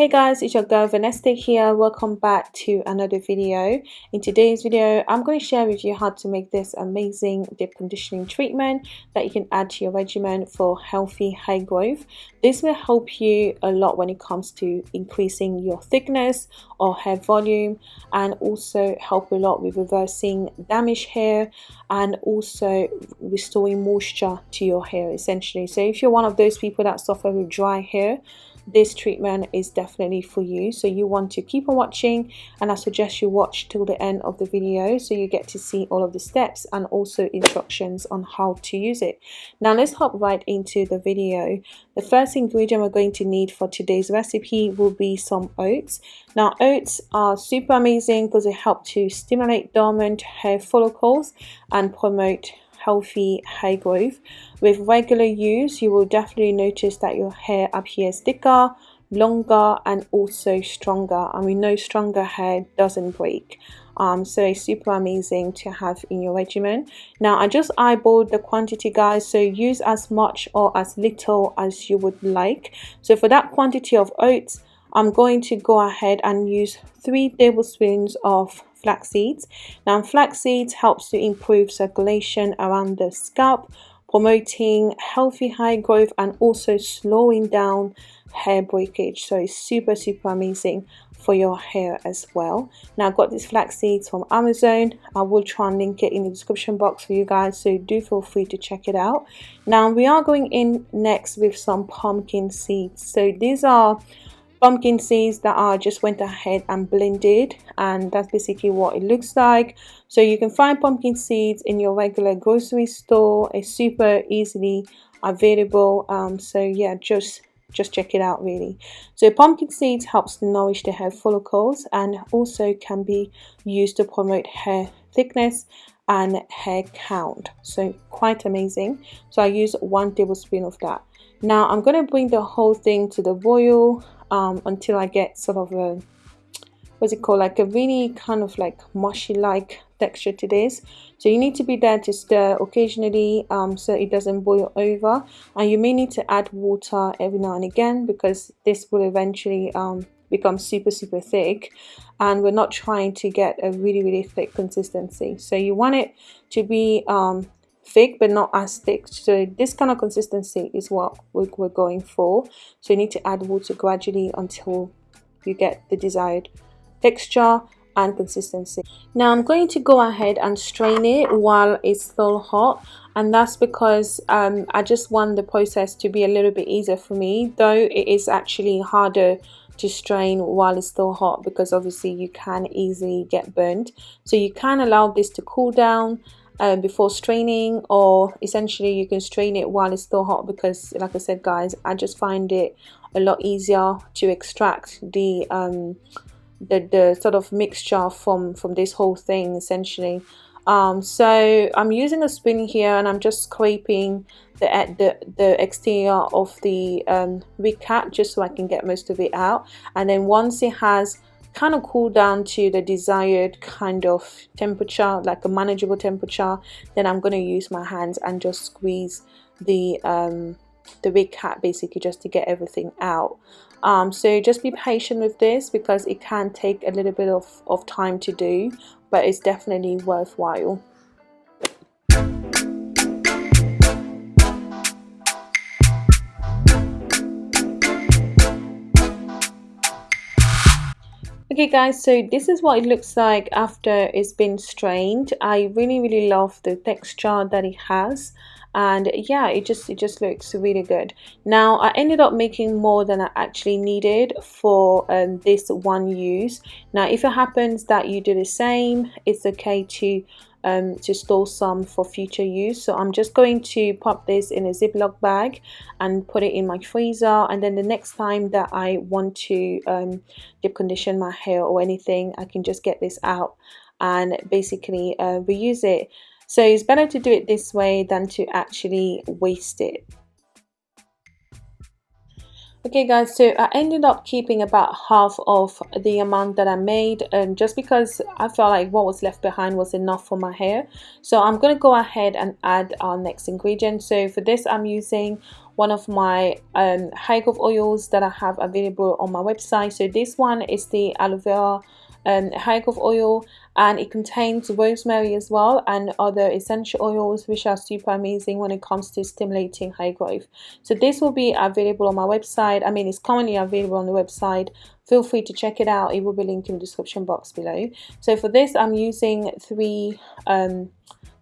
Hey guys, it's your girl Vanessa here. Welcome back to another video. In today's video, I'm going to share with you how to make this amazing deep conditioning treatment that you can add to your regimen for healthy hair growth. This will help you a lot when it comes to increasing your thickness or hair volume and also help a lot with reversing damaged hair and also restoring moisture to your hair essentially. So if you're one of those people that suffer with dry hair, this treatment is definitely for you. So you want to keep on watching and I suggest you watch till the end of the video so you get to see all of the steps and also instructions on how to use it. Now let's hop right into the video. The first ingredient we're going to need for today's recipe will be some oats. Now oats are super amazing because they help to stimulate dormant hair follicles and promote healthy hair growth. With regular use, you will definitely notice that your hair appears thicker, longer and also stronger. And we know stronger hair doesn't break. Um, so it's super amazing to have in your regimen. Now I just eyeballed the quantity guys. So use as much or as little as you would like. So for that quantity of oats I'm going to go ahead and use three tablespoons of flax seeds. Now flax seeds helps to improve circulation around the scalp, promoting healthy hair growth and also slowing down hair breakage. So it's super super amazing for your hair as well. Now I've got these flax seeds from Amazon. I will try and link it in the description box for you guys so do feel free to check it out. Now we are going in next with some pumpkin seeds. So these are pumpkin seeds that I just went ahead and blended and that's basically what it looks like. So you can find pumpkin seeds in your regular grocery store. It's super easily available um, so yeah just just check it out really. So pumpkin seeds helps to nourish the hair follicles and also can be used to promote hair thickness and hair count. So quite amazing. So I use one tablespoon of that. Now I'm going to bring the whole thing to the boil um, until I get sort of a what's it called? Like a really kind of like mushy like texture to this. So you need to be there to stir occasionally um, so it doesn't boil over. And you may need to add water every now and again because this will eventually um, become super super thick. And we're not trying to get a really really thick consistency. So you want it to be um, thick but not as thick. So this kind of consistency is what we're going for. So you need to add water gradually until you get the desired texture and consistency. Now i'm going to go ahead and strain it while it's still hot and that's because um, i just want the process to be a little bit easier for me though it is actually harder to strain while it's still hot because obviously you can easily get burnt so you can allow this to cool down um, before straining or essentially you can strain it while it's still hot because like I said guys I just find it a lot easier to extract the um, the, the sort of mixture from from this whole thing essentially. Um, so I'm using a spoon here and I'm just scraping the the, the exterior of the um, just so I can get most of it out. And then once it has kind of cool down to the desired kind of temperature like a manageable temperature then I'm going to use my hands and just squeeze the um, the wig cap basically just to get everything out. Um, so just be patient with this because it can take a little bit of, of time to do but it's definitely worthwhile okay guys so this is what it looks like after it's been strained. I really really love the texture that it has. And yeah it just it just looks really good. Now i ended up making more than i actually needed for um, this one use. Now if it happens that you do the same it's okay to um, to store some for future use. So I'm just going to pop this in a ziploc bag and put it in my freezer. And then the next time that I want to um, deep condition my hair or anything I can just get this out and basically uh, reuse it. So it's better to do it this way than to actually waste it okay guys so I ended up keeping about half of the amount that I made and just because I felt like what was left behind was enough for my hair. So I'm going to go ahead and add our next ingredient. So for this I'm using one of my um, hair growth oils that I have available on my website. So this one is the aloe vera um, growth oil and it contains rosemary as well and other essential oils which are super amazing when it comes to stimulating hair growth. So this will be available on my website. I mean it's currently available on the website. Feel free to check it out. It will be linked in the description box below. So for this I'm using three um,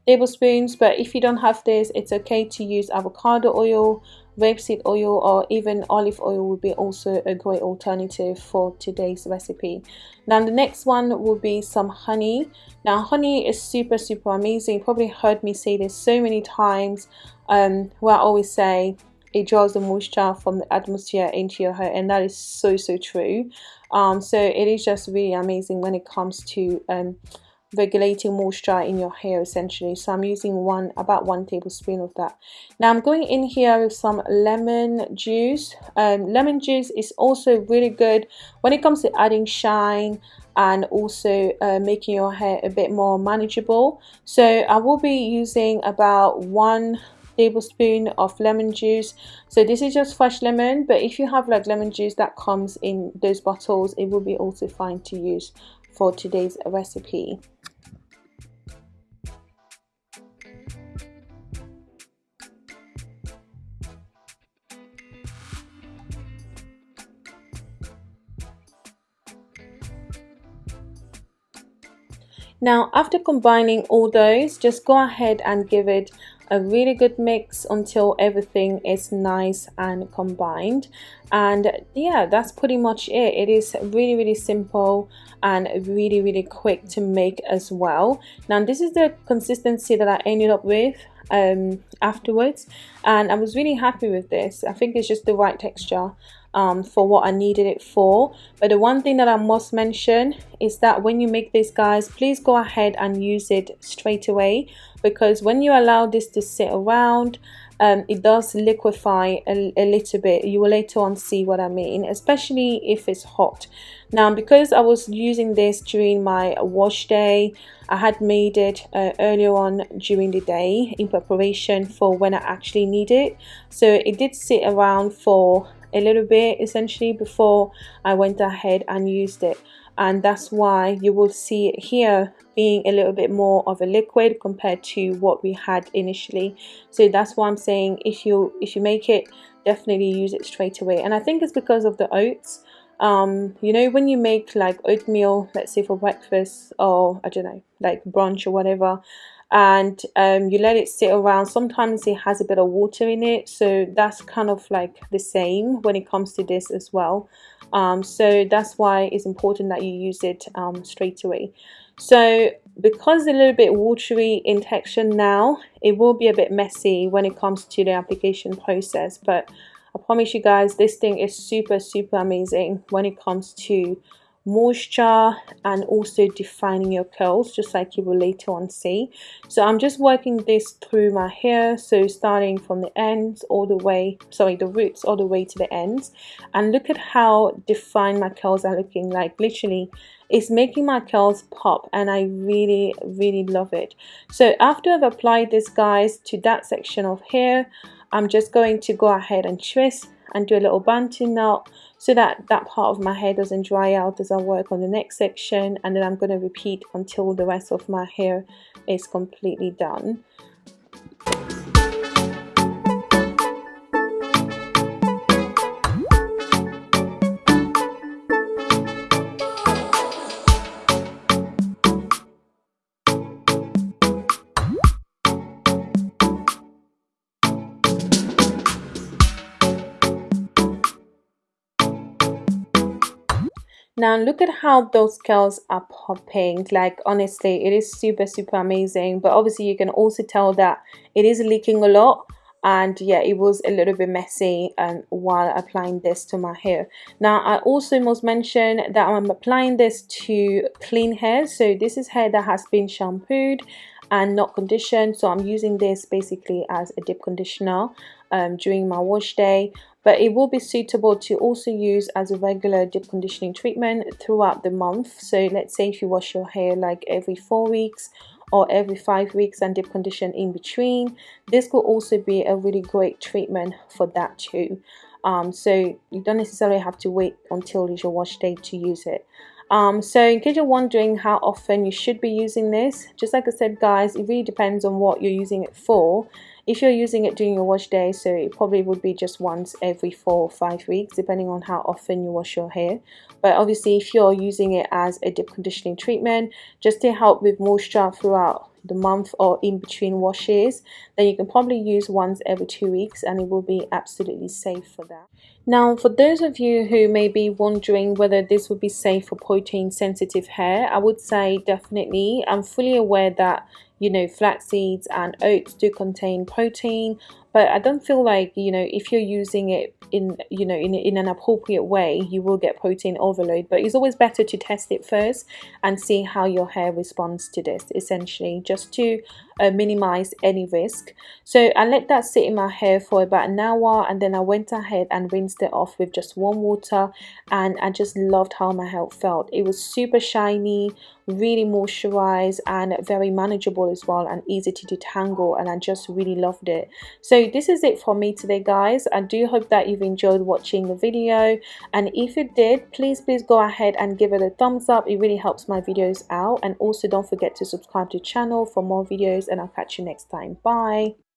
tablespoons but if you don't have this it's okay to use avocado oil rapeseed oil or even olive oil would be also a great alternative for today's recipe. Now the next one will be some honey. Now honey is super super amazing. You probably heard me say this so many times. Um, where I always say it draws the moisture from the atmosphere into your hair and that is so so true. Um, so it is just really amazing when it comes to um, regulating moisture in your hair essentially. So I'm using one about one tablespoon of that. Now I'm going in here with some lemon juice. Um, lemon juice is also really good when it comes to adding shine and also uh, making your hair a bit more manageable. So I will be using about one tablespoon of lemon juice. So this is just fresh lemon but if you have like lemon juice that comes in those bottles it will be also fine to use for today's recipe Now after combining all those, just go ahead and give it a really good mix until everything is nice and combined. And yeah that's pretty much it. It is really really simple and really really quick to make as well. Now this is the consistency that I ended up with um, afterwards and I was really happy with this. I think it's just the right texture um, for what I needed it for. But the one thing that I must mention is that when you make this guys please go ahead and use it straight away. Because when you allow this to sit around um, it does liquefy a, a, little bit. You will later on see what I mean especially if it's hot. Now because I was using this during my wash day I had made it uh, earlier on during the day in preparation for when I actually need it. So it did sit around for a little bit essentially before I went ahead and used it. And that's why you will see it here being a little bit more of a liquid compared to what we had initially. So that's why I'm saying if you if you make it definitely use it straight away. And I think it's because of the oats. Um, you know when you make like oatmeal let's say for breakfast or I don't know like brunch or whatever and um, you let it sit around. Sometimes it has a bit of water in it so that's kind of like the same when it comes to this as well. Um, so that's why it's important that you use it um, straight away. So because a little bit watery in texture now it will be a bit messy when it comes to the application process but I promise you guys this thing is super super amazing when it comes to moisture and also defining your curls just like you will later on see. So I'm just working this through my hair so starting from the ends all the way sorry the roots all the way to the ends. And look at how defined my curls are looking like. Literally it's making my curls pop and I really really love it. So after I've applied this guys to that section of hair I'm just going to go ahead and twist and do a little bantu knot so that that part of my hair doesn't dry out as I work on the next section and then I'm going to repeat until the rest of my hair is completely done. Now look at how those curls are popping. Like honestly it is super super amazing. But obviously you can also tell that it is leaking a lot. And yeah it was a little bit messy um, while applying this to my hair. Now I also must mention that I'm applying this to clean hair. So this is hair that has been shampooed and not conditioned. So I'm using this basically as a deep conditioner um, during my wash day but it will be suitable to also use as a regular deep conditioning treatment throughout the month. So let's say if you wash your hair like every four weeks or every five weeks and deep condition in between this could also be a really great treatment for that too. Um, so you don't necessarily have to wait until your wash day to use it. Um, so in case you're wondering how often you should be using this just like I said guys it really depends on what you're using it for if you're using it during your wash day so it probably would be just once every four or five weeks depending on how often you wash your hair. But obviously if you're using it as a deep conditioning treatment just to help with moisture throughout the month or in between washes then you can probably use once every two weeks and it will be absolutely safe for that. Now for those of you who may be wondering whether this would be safe for protein sensitive hair I would say definitely. I'm fully aware that you know flax seeds and oats do contain protein but I don't feel like you know if you're using it in you know in, in an appropriate way you will get protein overload but it's always better to test it first and see how your hair responds to this essentially just to uh, minimize any risk. So I let that sit in my hair for about an hour and then I went ahead and rinsed it off with just warm water and I just loved how my hair felt. It was super shiny really moisturized and very manageable as well and easy to detangle and I just really loved it so this is it for me today guys. I do hope that you've enjoyed watching the video. And if you did please please go ahead and give it a thumbs up. It really helps my videos out. And also don't forget to subscribe to the channel for more videos. And I'll catch you next time. Bye